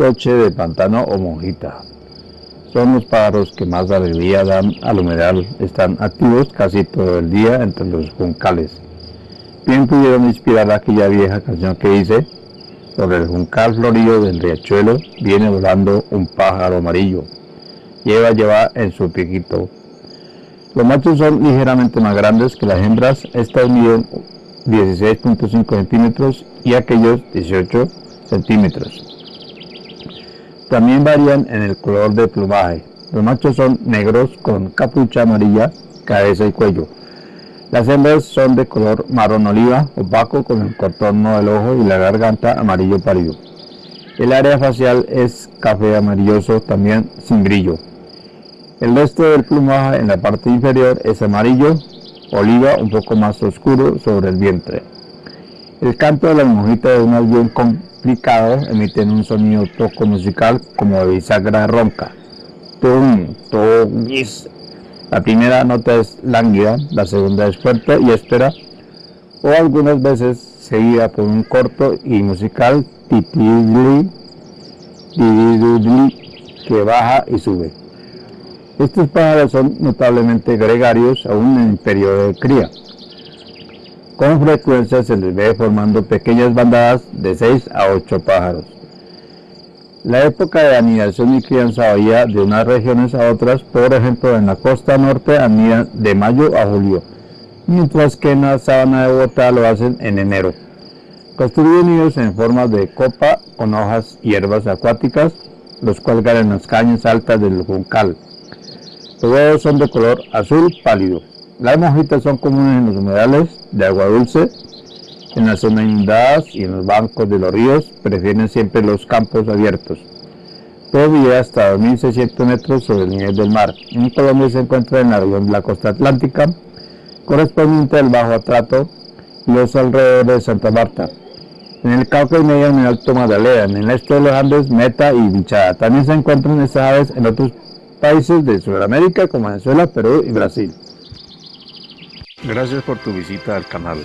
toche de pantano o monjita. Son los pájaros que más alegría dan al humedal. Están activos casi todo el día entre los juncales. Bien pudieron inspirar aquella vieja canción que dice, sobre el juncal florido del riachuelo viene volando un pájaro amarillo. Lleva, lleva en su piquito. Los machos son ligeramente más grandes que las hembras. Estas miden 16.5 centímetros y aquellos 18 centímetros. También varían en el color de plumaje. Los machos son negros con capucha amarilla, cabeza y cuello. Las hembras son de color marrón oliva, opaco con el contorno del ojo y la garganta amarillo pálido. El área facial es café amarilloso, también sin brillo. El resto del plumaje en la parte inferior es amarillo, oliva un poco más oscuro sobre el vientre. El canto de las monjitas es más bien emiten un sonido toco musical como de bisagra ronca. Tum, tum, La primera nota es lánguida, la segunda es fuerte y espera, o algunas veces seguida por un corto y musical titidli, que baja y sube. Estos pájaros son notablemente gregarios aún en periodo de cría. Con frecuencia se les ve formando pequeñas bandadas de 6 a 8 pájaros. La época de anidación y crianza varía de unas regiones a otras, por ejemplo en la costa norte anidan de mayo a julio, mientras que en la sabana de Bogotá lo hacen en enero. Construyen nidos en forma de copa con hojas y hierbas acuáticas, los cuelgan en las cañas altas del juncal. Los huevos son de color azul pálido. Las mojitas son comunes en los humedales de agua dulce, en las zonas inundadas y en los bancos de los ríos, prefieren siempre los campos abiertos. Todo hasta 2.600 metros sobre el nivel del mar. En Colombia se encuentra en la región de la costa atlántica, correspondiente al Bajo Atrato y los alrededores de Santa Marta. En el Cauca y medio en el Alto Magdalena, en el este de los Andes, Meta y Bichada. También se encuentran estas aves en otros países de Sudamérica como Venezuela, Perú y Brasil. Gracias por tu visita al canal.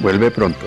Vuelve pronto.